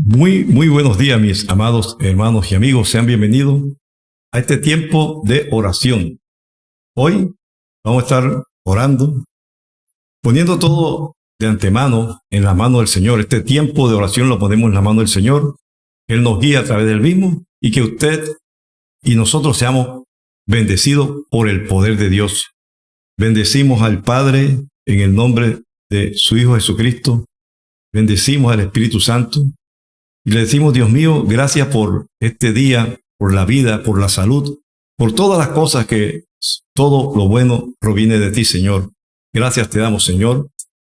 Muy, muy buenos días, mis amados hermanos y amigos. Sean bienvenidos a este tiempo de oración. Hoy vamos a estar orando, poniendo todo de antemano en la mano del Señor. Este tiempo de oración lo ponemos en la mano del Señor. Él nos guía a través del mismo y que usted y nosotros seamos bendecidos por el poder de Dios. Bendecimos al Padre en el nombre de su Hijo Jesucristo. Bendecimos al Espíritu Santo y le decimos, Dios mío, gracias por este día, por la vida, por la salud, por todas las cosas que todo lo bueno proviene de ti, Señor. Gracias te damos, Señor.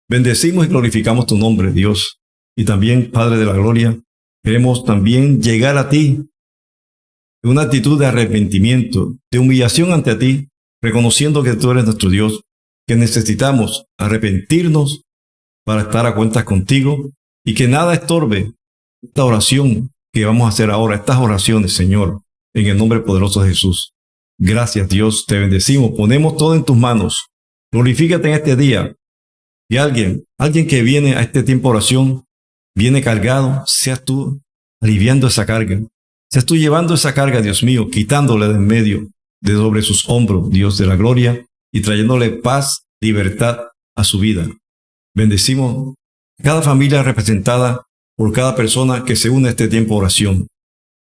Bendecimos y glorificamos tu nombre, Dios. Y también, Padre de la Gloria, queremos también llegar a ti en una actitud de arrepentimiento, de humillación ante ti, reconociendo que tú eres nuestro Dios, que necesitamos arrepentirnos para estar a cuentas contigo y que nada estorbe esta oración que vamos a hacer ahora, estas oraciones, Señor, en el nombre poderoso de Jesús. Gracias, Dios, te bendecimos, ponemos todo en tus manos. Glorifícate en este día. Y alguien, alguien que viene a este tiempo de oración, viene cargado, seas tú aliviando esa carga. Seas tú llevando esa carga, Dios mío, quitándole de en medio, de sobre sus hombros, Dios de la gloria, y trayéndole paz, libertad a su vida. Bendecimos cada familia representada por cada persona que se une a este tiempo de oración.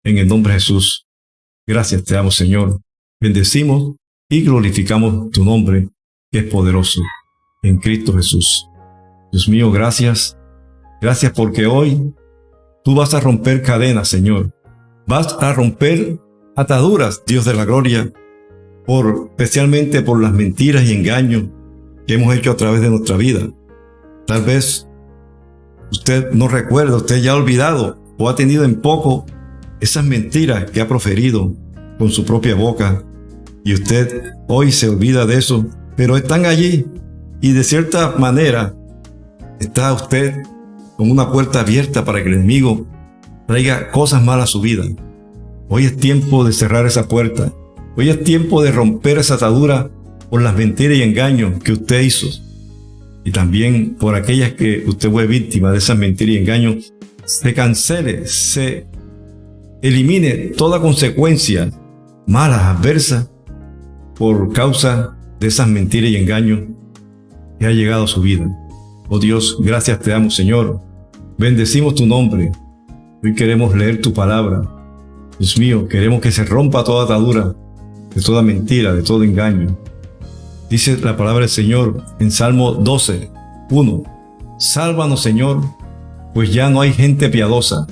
En el nombre de Jesús. Gracias te damos, Señor. Bendecimos y glorificamos tu nombre, que es poderoso, en Cristo Jesús. Dios mío, gracias. Gracias porque hoy tú vas a romper cadenas, Señor. Vas a romper ataduras, Dios de la gloria, por, especialmente por las mentiras y engaños que hemos hecho a través de nuestra vida. Tal vez usted no recuerda, usted ya ha olvidado o ha tenido en poco esas mentiras que ha proferido con su propia boca y usted hoy se olvida de eso, pero están allí y de cierta manera está usted con una puerta abierta para que el enemigo traiga cosas malas a su vida. Hoy es tiempo de cerrar esa puerta. Hoy es tiempo de romper esa atadura por las mentiras y engaños que usted hizo y también por aquellas que usted fue víctima de esas mentiras y engaños, se cancele, se elimine toda consecuencia mala, adversa, por causa de esas mentiras y engaños que ha llegado a su vida. Oh Dios, gracias te damos, Señor. Bendecimos tu nombre. Hoy queremos leer tu palabra. Dios mío, queremos que se rompa toda atadura, de toda mentira, de todo engaño. Dice la palabra del Señor en Salmo 12, 1. Sálvanos, Señor, pues ya no hay gente piadosa.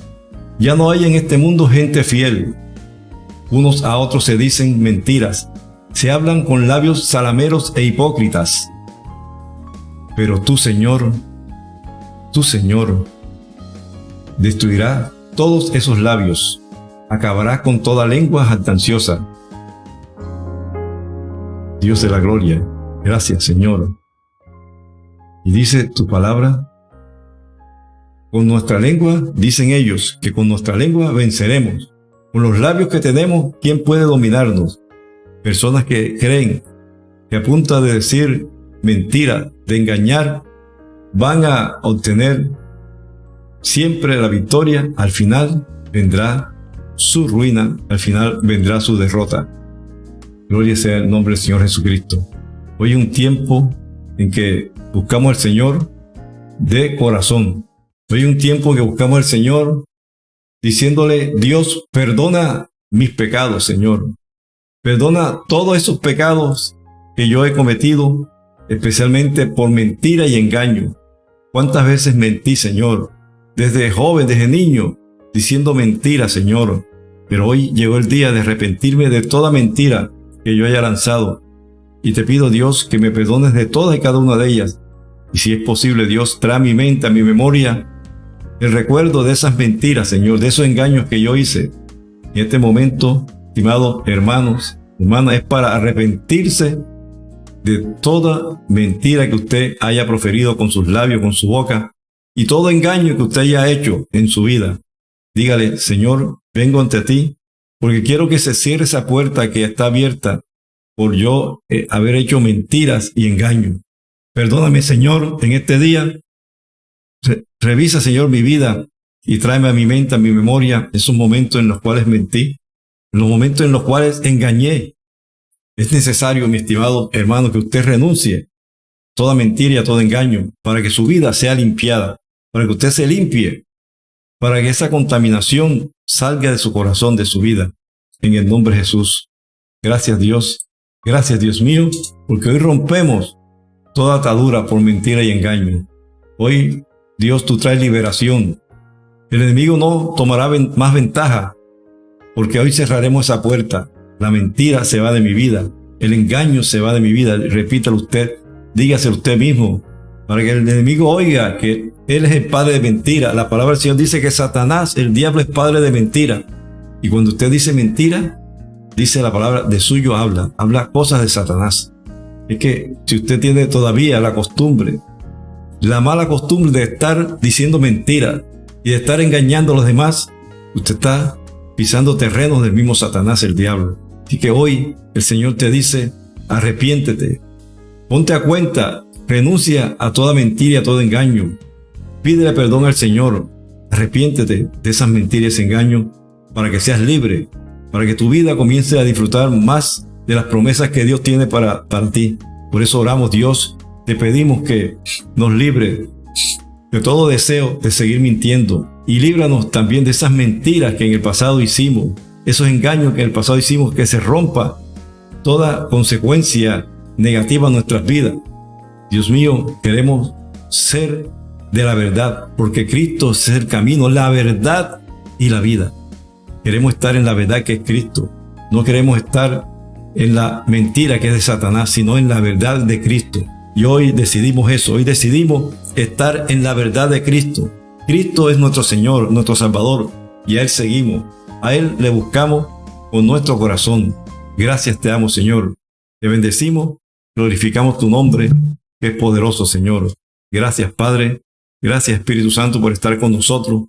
Ya no hay en este mundo gente fiel. Unos a otros se dicen mentiras. Se hablan con labios salameros e hipócritas. Pero tú, Señor, tú, Señor, destruirá todos esos labios. Acabará con toda lengua jactanciosa. Dios de la gloria, Gracias, Señor. Y dice tu palabra, con nuestra lengua, dicen ellos, que con nuestra lengua venceremos. Con los labios que tenemos, ¿quién puede dominarnos? Personas que creen que a punta de decir mentira, de engañar, van a obtener siempre la victoria, al final vendrá su ruina, al final vendrá su derrota. Gloria sea el nombre del Señor Jesucristo. Hoy es un tiempo en que buscamos al Señor de corazón. Hoy es un tiempo en que buscamos al Señor diciéndole, Dios, perdona mis pecados, Señor. Perdona todos esos pecados que yo he cometido, especialmente por mentira y engaño. ¿Cuántas veces mentí, Señor? Desde joven, desde niño, diciendo mentiras, Señor. Pero hoy llegó el día de arrepentirme de toda mentira que yo haya lanzado y te pido, Dios, que me perdones de todas y cada una de ellas. Y si es posible, Dios, trae mi mente, a mi memoria, el recuerdo de esas mentiras, Señor, de esos engaños que yo hice. En este momento, estimados hermanos, hermanas, es para arrepentirse de toda mentira que usted haya proferido con sus labios, con su boca, y todo engaño que usted haya hecho en su vida. Dígale, Señor, vengo ante ti, porque quiero que se cierre esa puerta que está abierta por yo eh, haber hecho mentiras y engaño. Perdóname, Señor, en este día. revisa, Señor, mi vida. y tráeme a mi mente, a mi memoria, esos momentos en los cuales mentí, en los momentos en los cuales engañé. Es necesario, mi estimado hermano, que usted renuncie toda mentira y a todo engaño para que su vida sea limpiada, para que usted se limpie, para que esa contaminación salga de su corazón, de su vida. En el nombre de Jesús. Gracias Dios. Gracias Dios mío, porque hoy rompemos toda atadura por mentira y engaño. Hoy, Dios, tú traes liberación. El enemigo no tomará más ventaja, porque hoy cerraremos esa puerta. La mentira se va de mi vida, el engaño se va de mi vida. Repítalo usted, dígase usted mismo, para que el enemigo oiga que Él es el padre de mentira. La palabra del Señor dice que Satanás, el diablo, es padre de mentira. Y cuando usted dice mentira, dice la palabra, de suyo habla, habla cosas de Satanás. Es que si usted tiene todavía la costumbre, la mala costumbre de estar diciendo mentiras y de estar engañando a los demás, usted está pisando terrenos del mismo Satanás, el diablo. Así que hoy el Señor te dice, arrepiéntete, ponte a cuenta, renuncia a toda mentira y a todo engaño, pídele perdón al Señor, arrepiéntete de esas mentiras y engaños para que seas libre para que tu vida comience a disfrutar más de las promesas que Dios tiene para, para ti. Por eso oramos, Dios, te pedimos que nos libre de todo deseo de seguir mintiendo y líbranos también de esas mentiras que en el pasado hicimos, esos engaños que en el pasado hicimos, que se rompa toda consecuencia negativa en nuestras vidas. Dios mío, queremos ser de la verdad, porque Cristo es el camino, la verdad y la vida. Queremos estar en la verdad que es Cristo. No queremos estar en la mentira que es de Satanás, sino en la verdad de Cristo. Y hoy decidimos eso, hoy decidimos estar en la verdad de Cristo. Cristo es nuestro Señor, nuestro Salvador, y a Él seguimos. A Él le buscamos con nuestro corazón. Gracias te amo, Señor. Te bendecimos, glorificamos tu nombre, es poderoso, Señor. Gracias, Padre. Gracias, Espíritu Santo, por estar con nosotros.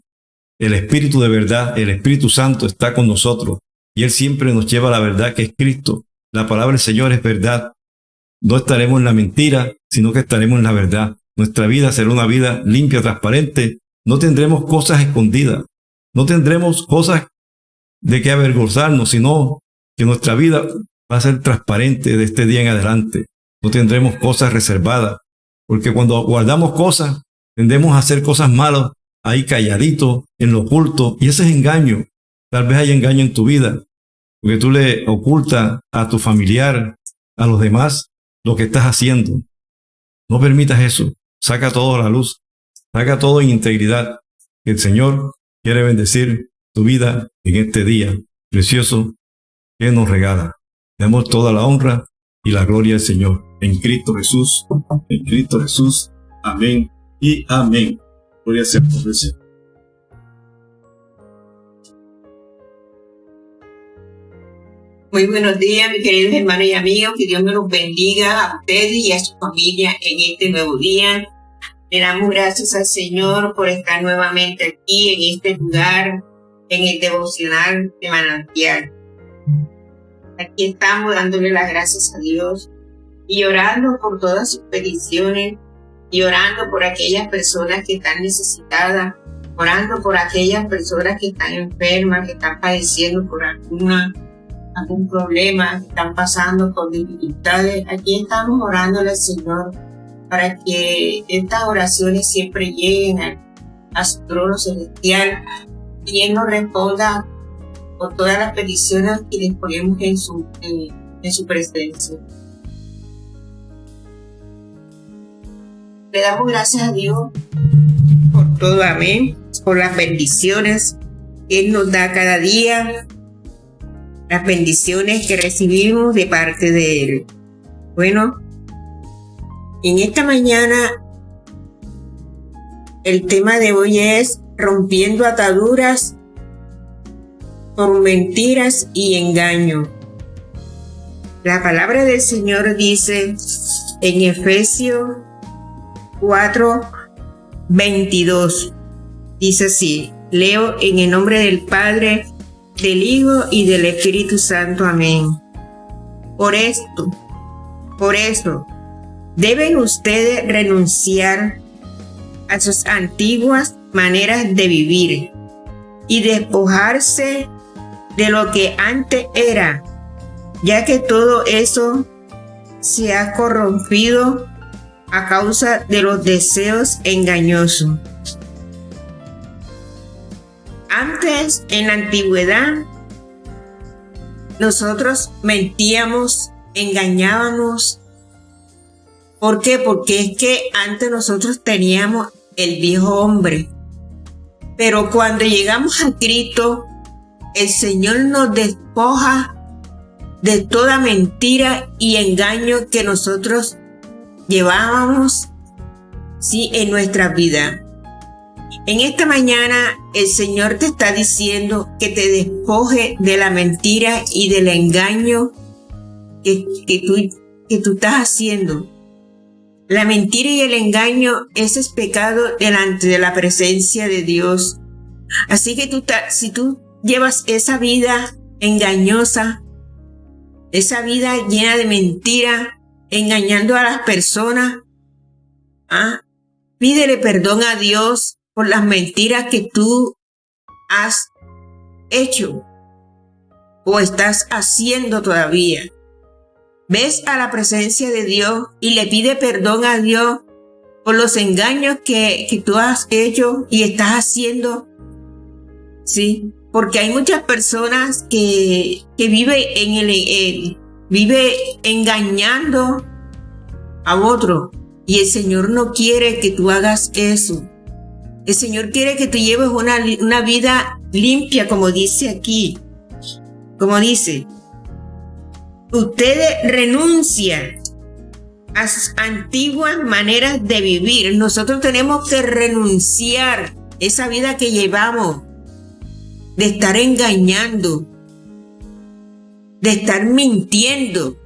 El Espíritu de verdad, el Espíritu Santo está con nosotros y Él siempre nos lleva a la verdad que es Cristo. La palabra del Señor es verdad. No estaremos en la mentira, sino que estaremos en la verdad. Nuestra vida será una vida limpia, transparente. No tendremos cosas escondidas. No tendremos cosas de que avergonzarnos, sino que nuestra vida va a ser transparente de este día en adelante. No tendremos cosas reservadas, porque cuando guardamos cosas, tendemos a hacer cosas malas ahí calladito, en lo oculto, y ese es engaño. Tal vez hay engaño en tu vida, porque tú le ocultas a tu familiar, a los demás, lo que estás haciendo. No permitas eso. Saca todo a la luz. Saca todo en integridad. El Señor quiere bendecir tu vida en este día precioso que nos regala. Demos toda la honra y la gloria al Señor. En Cristo Jesús. En Cristo Jesús. Amén y amén. Sea por Señor. Muy buenos días, mis queridos hermanos y amigos. Que Dios me los bendiga a ustedes y a su familia en este nuevo día. Le damos gracias al Señor por estar nuevamente aquí en este lugar, en el devocional de manantial. Aquí estamos dándole las gracias a Dios y orando por todas sus peticiones y orando por aquellas personas que están necesitadas, orando por aquellas personas que están enfermas, que están padeciendo por alguna, algún problema, que están pasando por dificultades. Aquí estamos orándole al Señor para que estas oraciones siempre lleguen a, su trono celestial y Él nos responda por todas las peticiones que les ponemos en su, en su presencia. Le damos gracias a Dios por todo, amén, por las bendiciones que Él nos da cada día, las bendiciones que recibimos de parte de Él. Bueno, en esta mañana el tema de hoy es rompiendo ataduras por mentiras y engaño. La palabra del Señor dice en Efesios 4, 22. Dice así, leo en el nombre del Padre, del Hijo y del Espíritu Santo. Amén. Por esto, por eso, deben ustedes renunciar a sus antiguas maneras de vivir y despojarse de lo que antes era, ya que todo eso se ha corrompido a causa de los deseos engañosos. Antes, en la antigüedad, nosotros mentíamos, engañábamos. ¿Por qué? Porque es que antes nosotros teníamos el viejo hombre. Pero cuando llegamos a Cristo, el Señor nos despoja de toda mentira y engaño que nosotros llevábamos ¿sí? en nuestra vida. En esta mañana el Señor te está diciendo que te despoje de la mentira y del engaño que, tú, que tú estás haciendo. La mentira y el engaño, ese es pecado delante de la presencia de Dios. Así que tú, si tú llevas esa vida engañosa, esa vida llena de mentira, engañando a las personas, ¿ah? pídele perdón a Dios por las mentiras que tú has hecho o estás haciendo todavía. Ves a la presencia de Dios y le pide perdón a Dios por los engaños que, que tú has hecho y estás haciendo. Sí, porque hay muchas personas que, que viven en el, vive engañando a otro y el Señor no quiere que tú hagas eso. El Señor quiere que tú lleves una, vida limpia, como dice aquí. Como dice, ustedes renuncian a sus antiguas maneras de vivir. Nosotros tenemos que renunciar esa vida que llevamos de estar engañando, de estar mintiendo.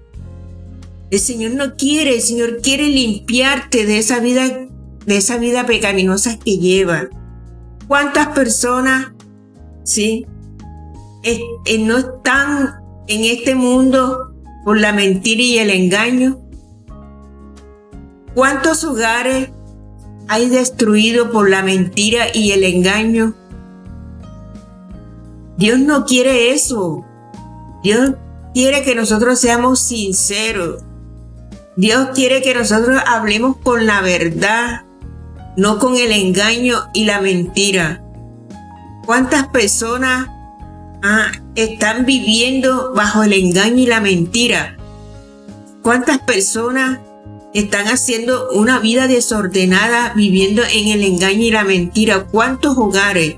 El Señor no quiere, el Señor quiere limpiarte de esa vida de esa vida pecaminosa que lleva. ¿Cuántas personas, sí, no están en este mundo por la mentira y el engaño? ¿Cuántos hogares hay destruido por la mentira y el engaño? Dios no quiere eso. Dios quiere que nosotros seamos sinceros. Dios quiere que nosotros hablemos con la verdad no con el engaño y la mentira. ¿Cuántas personas ah, están viviendo bajo el engaño y la mentira? ¿Cuántas personas están haciendo una vida desordenada viviendo en el engaño y la mentira? ¿Cuántos hogares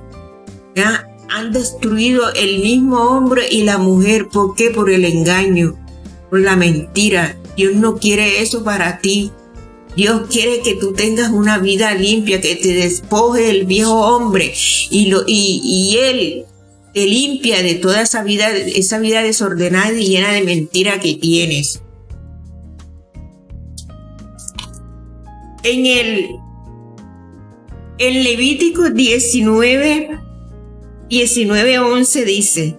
han destruido el mismo hombre y la mujer? ¿Por qué? Por el engaño, por la mentira. Dios no quiere eso para ti. Dios quiere que tú tengas una vida limpia, que te despoje el viejo hombre y, lo, y, Él te limpia de toda esa vida, esa vida desordenada y llena de mentira que tienes. En el en Levítico 19, 19, 11 dice,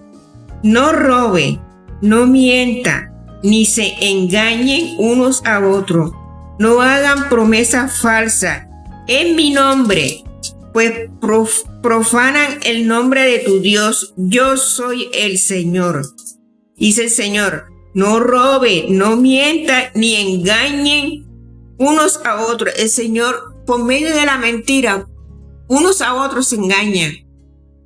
no robe, no mienta, ni se engañen unos a otros no hagan promesa falsa en mi nombre, pues profanan el nombre de tu Dios. Yo soy el Señor. Dice el Señor, no robe, no mienta, ni engañen unos a otros. El Señor, por medio de la mentira, unos a otros se engañan.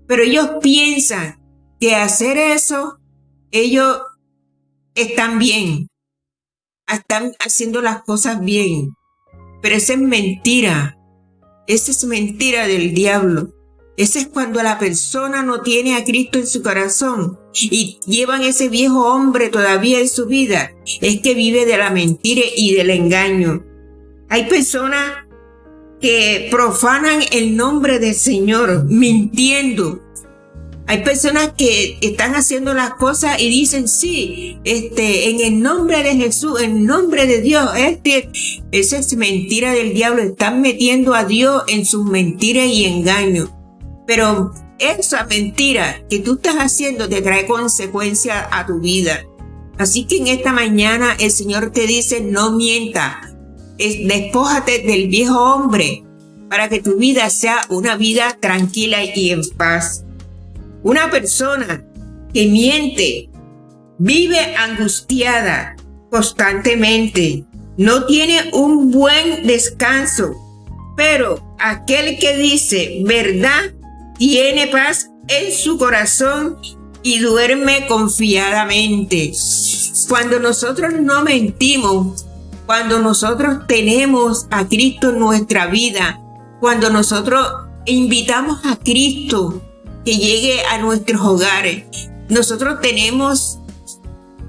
Pero ellos piensan que hacer eso, ellos están bien están haciendo las cosas bien. Pero esa es mentira. Esa es mentira del diablo. Ese es cuando la persona no tiene a Cristo en su corazón y llevan ese viejo hombre todavía en su vida. Es que vive de la mentira y del engaño. Hay personas que profanan el nombre del Señor mintiendo, hay personas que están haciendo las cosas y dicen, sí, este, en el nombre de Jesús, en nombre de Dios, este, esa es mentira del diablo, están metiendo a Dios en sus mentiras y engaños. Pero esa mentira que tú estás haciendo te trae consecuencias a tu vida. Así que en esta mañana el Señor te dice, no mienta, despójate del viejo hombre para que tu vida sea una vida tranquila y en paz. Una persona que miente, vive angustiada constantemente, no tiene un buen descanso, pero aquel que dice verdad tiene paz en su corazón y duerme confiadamente. Cuando nosotros no mentimos, cuando nosotros tenemos a Cristo en nuestra vida, cuando nosotros invitamos a Cristo que llegue a nuestros hogares, nosotros tenemos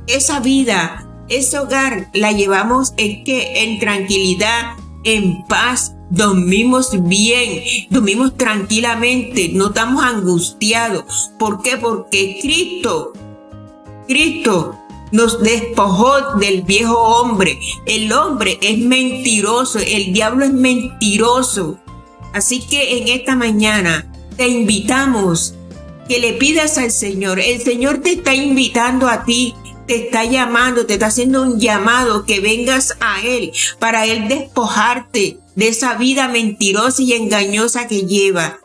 esa vida, ese hogar, la llevamos en que en tranquilidad, en paz, dormimos bien, dormimos tranquilamente, no estamos angustiados. ¿Por qué? Porque Cristo, Cristo nos despojó del viejo hombre. El hombre es mentiroso, el diablo es mentiroso. Así que en esta mañana te invitamos que le pidas al Señor. El Señor te está invitando a ti te está llamando, te está haciendo un llamado que vengas a Él para Él despojarte de esa vida mentirosa y engañosa que lleva.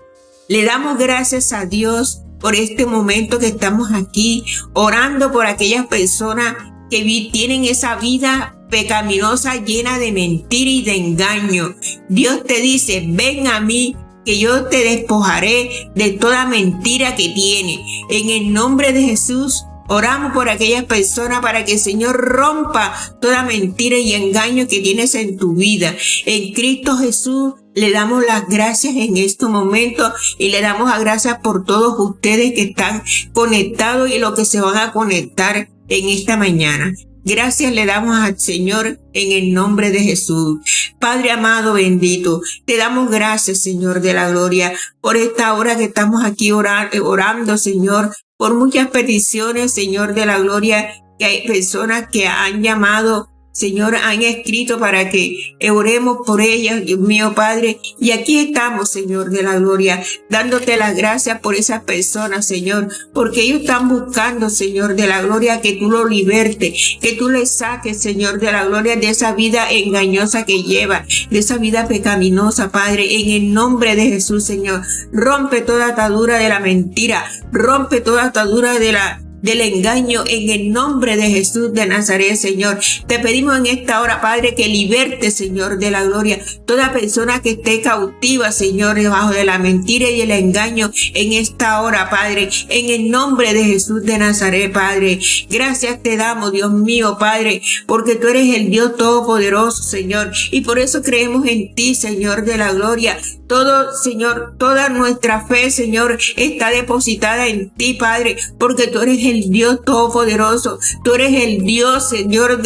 Le damos gracias a Dios por este momento que estamos aquí, orando por aquellas personas que tienen esa vida pecaminosa llena de mentira y de engaño. Dios te dice, ven a mí que yo te despojaré de toda mentira que tiene. En el nombre de Jesús, Oramos por aquellas personas para que el Señor rompa toda mentira y engaño que tienes en tu vida. En Cristo Jesús le damos las gracias en este momento y le damos las gracias por todos ustedes que están conectados y los que se van a conectar en esta mañana. Gracias le damos al Señor en el nombre de Jesús. Padre amado, bendito, te damos gracias, Señor de la gloria, por esta hora que estamos aquí orando, Señor, por muchas peticiones, Señor de la Gloria, que hay personas que han llamado Señor, han escrito para que oremos por ellas, Dios mío, Padre. Y aquí estamos, Señor de la gloria, dándote las gracias por esas personas, Señor, porque ellos están buscando, Señor de la gloria, que tú lo libertes, que tú les saques, Señor de la gloria, de esa vida engañosa que lleva, de esa vida pecaminosa, Padre, en el nombre de Jesús, Señor. Rompe toda atadura de la mentira, rompe toda atadura de la del engaño en el nombre de Jesús de Nazaret, Señor. Te pedimos en esta hora, Padre, que liberte, Señor, de la gloria, toda persona que esté cautiva, Señor, debajo de la mentira y el engaño en esta hora, Padre, en el nombre de Jesús de Nazaret, Padre. Gracias te damos, Dios mío, Padre, porque tú eres el Dios todopoderoso, Señor, y por eso creemos en ti, Señor de la gloria. Todo, Señor, toda nuestra fe, Señor, está depositada en ti, Padre, porque tú eres el Dios todopoderoso. Tú eres el Dios, Señor,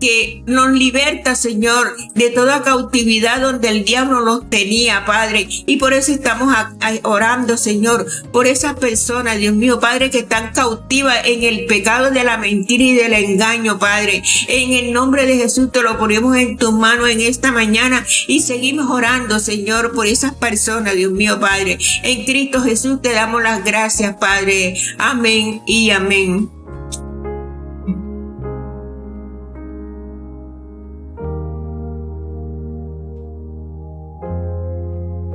que nos liberta, Señor, de toda cautividad donde el diablo nos tenía, Padre. Y por eso estamos orando, Señor, por esas personas, Dios mío, Padre, que están cautivas en el pecado de la mentira y del engaño, Padre. En el nombre de Jesús te lo ponemos en tus manos en esta mañana y seguimos orando, Señor, por esas personas, Dios mío, Padre. En Cristo Jesús te damos las gracias, Padre. Amén y amén.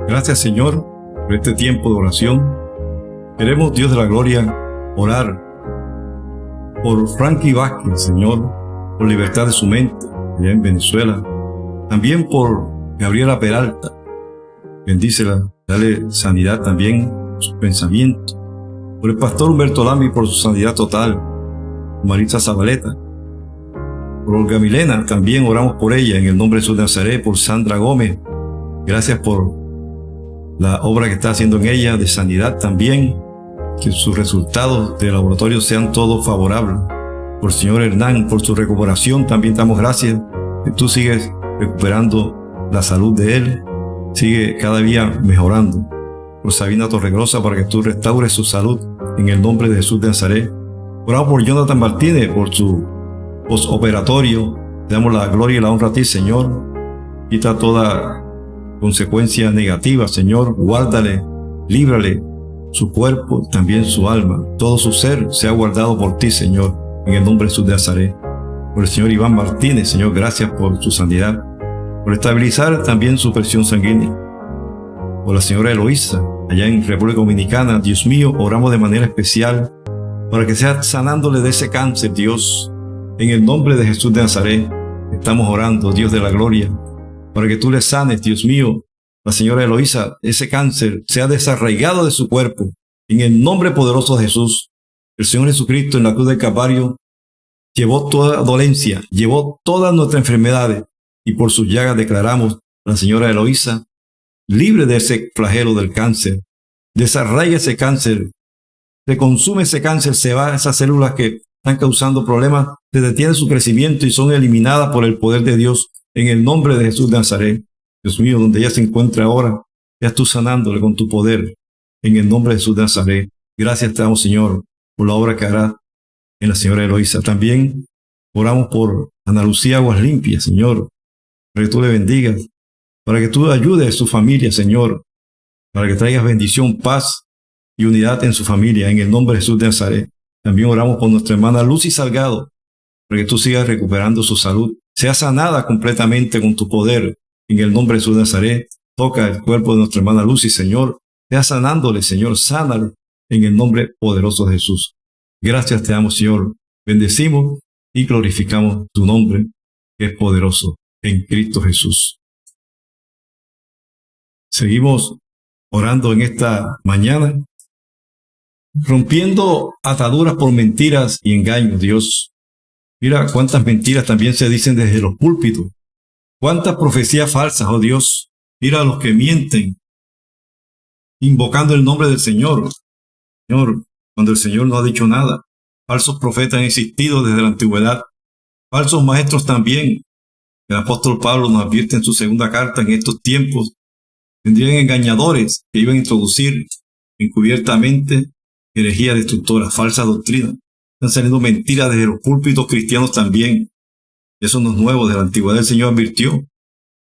Gracias, Señor, por este tiempo de oración. Queremos, Dios de la gloria, orar por Frankie Vázquez, Señor, por libertad de su mente en Venezuela. También por Gabriela Peralta, Bendícela, dale sanidad también a su pensamiento. Por el pastor Humberto Lamy por su sanidad total. Marisa Zabaleta. Por Olga Milena, también oramos por ella en el nombre de su Nazaret, por Sandra Gómez. Gracias por la obra que está haciendo en ella de sanidad también. Que sus resultados de laboratorio sean todos favorables. Por el señor Hernán, por su recuperación, también damos gracias que tú sigues recuperando la salud de él sigue cada día mejorando. Por Sabina Torregrosa para que tú restaures su salud en el nombre de Jesús de Nazaret. Por Jonathan Martínez por su postoperatorio. Te damos la gloria y la honra a ti, Señor. Quita toda consecuencia negativa, Señor. Guárdale, líbrale su cuerpo, también su alma. Todo su ser sea guardado por ti, Señor, en el nombre de Jesús de Nazaret. Por el Señor Iván Martínez, Señor, gracias por su sanidad por estabilizar también su presión sanguínea. por la señora Eloísa, allá en República Dominicana. Dios mío, oramos de manera especial para que sea sanándole de ese cáncer, Dios. En el nombre de Jesús de Nazaret, estamos orando, Dios de la gloria, para que tú le sanes, Dios mío, la señora Eloísa, ese cáncer sea desarraigado de su cuerpo. En el nombre poderoso de Jesús, el Señor Jesucristo en la cruz del Calvario llevó toda dolencia, llevó todas nuestras enfermedades y por sus llagas declaramos a la señora Eloísa libre de ese flagelo del cáncer. Desarraiga ese cáncer, se consume ese cáncer, se va esas células que están causando problemas, se detiene su crecimiento y son eliminadas por el poder de Dios en el nombre de Jesús de Nazaret. Dios mío, donde ella se encuentra ahora, ya tú sanándole con tu poder en el nombre de Jesús de Nazaret. Gracias te Señor, por la obra que hará en la señora Eloísa. También oramos por Ana Lucía Aguas Limpias, Señor, para que tú le bendigas, para que tú ayudes a su familia, Señor, para que traigas bendición, paz y unidad en su familia, en el nombre de Jesús de Nazaret. También oramos por nuestra hermana Lucy Salgado, para que tú sigas recuperando su salud, sea sanada completamente con tu poder, en el nombre de Jesús de Nazaret. Toca el cuerpo de nuestra hermana Lucy, Señor, sea sanándole, Señor, sánale en el nombre poderoso de Jesús. Gracias te damos, Señor. Bendecimos y glorificamos tu nombre, que es poderoso, en Cristo Jesús. Seguimos orando en esta mañana, rompiendo ataduras por mentiras y engaños, Dios. Mira cuántas mentiras también se dicen desde los púlpitos. Cuántas profecías falsas, oh Dios. Mira a los que mienten, invocando el nombre del Señor. Señor, cuando el Señor no ha dicho nada. Falsos profetas han existido desde la antigüedad. Falsos maestros también. El apóstol Pablo nos advierte en su segunda carta en estos tiempos. Tendrían engañadores que iban a introducir encubiertamente herejía destructora, falsa doctrina. Están saliendo mentiras desde los púlpitos cristianos también. Eso no es nuevo, de la antigüedad el Señor advirtió.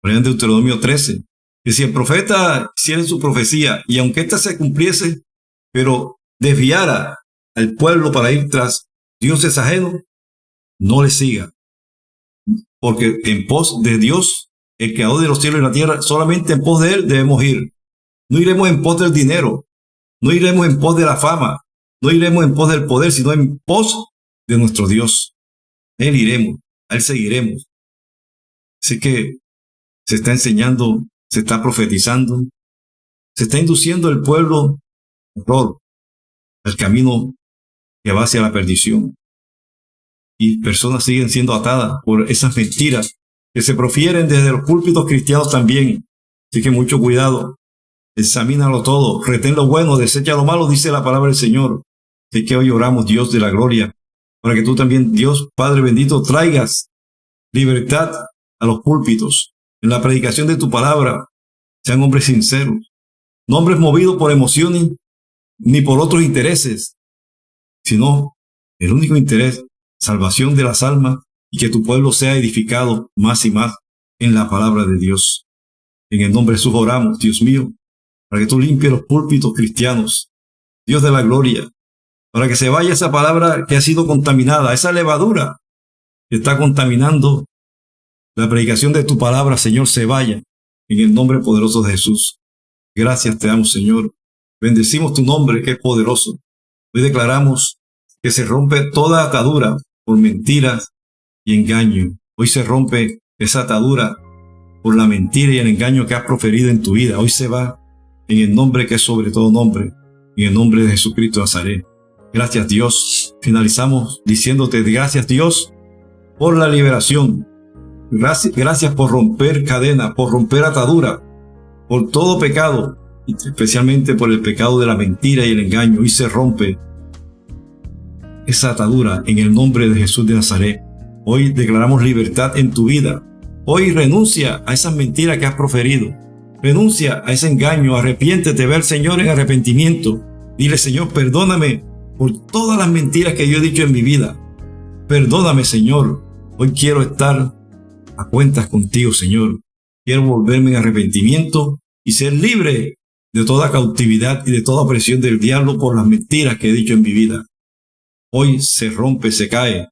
Por en Deuteronomio 13, que si el profeta hiciera su profecía y aunque ésta se cumpliese, pero desviara al pueblo para ir tras dioses ajenos, no le siga. Porque en pos de Dios, el creador de los cielos y la tierra, solamente en pos de Él debemos ir. No iremos en pos del dinero, no iremos en pos de la fama, no iremos en pos del poder, sino en pos de nuestro Dios. Él iremos, Él seguiremos. Así que se está enseñando, se está profetizando, se está induciendo el pueblo el camino que va hacia la perdición. Y personas siguen siendo atadas por esas mentiras que se profieren desde los púlpitos cristianos también. Así que mucho cuidado. Examínalo todo, retén lo bueno, desecha lo malo, dice la palabra del Señor. Así que hoy oramos, Dios de la gloria, para que tú también, Dios Padre bendito, traigas libertad a los púlpitos. En la predicación de tu palabra, sean hombres sinceros, no hombres movidos por emociones ni por otros intereses, sino el único interés, salvación de las almas y que tu pueblo sea edificado más y más en la palabra de Dios. En el nombre de Jesús oramos, Dios mío, para que tú limpies los púlpitos cristianos, Dios de la gloria, para que se vaya esa palabra que ha sido contaminada, esa levadura que está contaminando la predicación de tu palabra, Señor, se vaya en el nombre poderoso de Jesús. Gracias te damos, Señor. Bendecimos tu nombre que es poderoso. Hoy declaramos que se rompe toda atadura por mentiras y engaño. Hoy se rompe esa atadura por la mentira y el engaño que has proferido en tu vida. Hoy se va en el nombre que es sobre todo nombre, en el nombre de Jesucristo de Nazaret. Gracias Dios. Finalizamos diciéndote gracias Dios por la liberación. Gracias, gracias por romper cadena, por romper atadura, por todo pecado, especialmente por el pecado de la mentira y el engaño. Hoy se rompe esa atadura en el nombre de Jesús de Nazaret. Hoy declaramos libertad en tu vida. Hoy renuncia a esas mentiras que has proferido. Renuncia a ese engaño. Arrepiéntete, ve al Señor en arrepentimiento. Dile, Señor, perdóname por todas las mentiras que yo he dicho en mi vida. Perdóname, Señor. Hoy quiero estar a cuentas contigo, Señor. Quiero volverme en arrepentimiento y ser libre de toda cautividad y de toda opresión del diablo por las mentiras que he dicho en mi vida. Hoy se rompe, se cae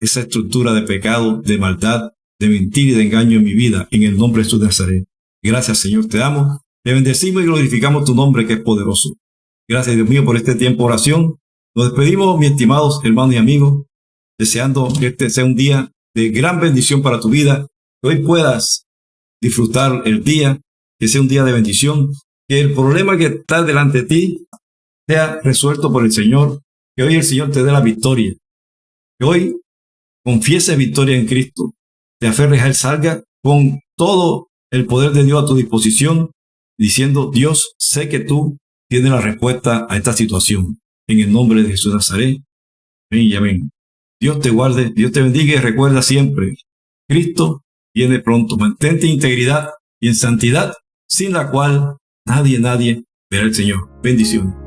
esa estructura de pecado, de maldad, de mentira y de engaño en mi vida, en el nombre de Jesús de Nazaret. Gracias, Señor, te amo Te bendecimos y glorificamos tu nombre que es poderoso. Gracias, Dios mío, por este tiempo de oración. Nos despedimos, mis estimados hermanos y amigos, deseando que este sea un día de gran bendición para tu vida, que hoy puedas disfrutar el día, que sea un día de bendición, que el problema que está delante de ti sea resuelto por el Señor, que hoy el Señor te dé la victoria, que hoy confiese victoria en Cristo, te aferres a Él, salga con todo el poder de Dios a tu disposición, diciendo, Dios, sé que tú tienes la respuesta a esta situación. En el nombre de Jesús Nazaret. Amén y amén. Dios te guarde, Dios te bendiga y recuerda siempre, Cristo viene pronto. Mantente en integridad y en santidad, sin la cual nadie, nadie verá al Señor. Bendición.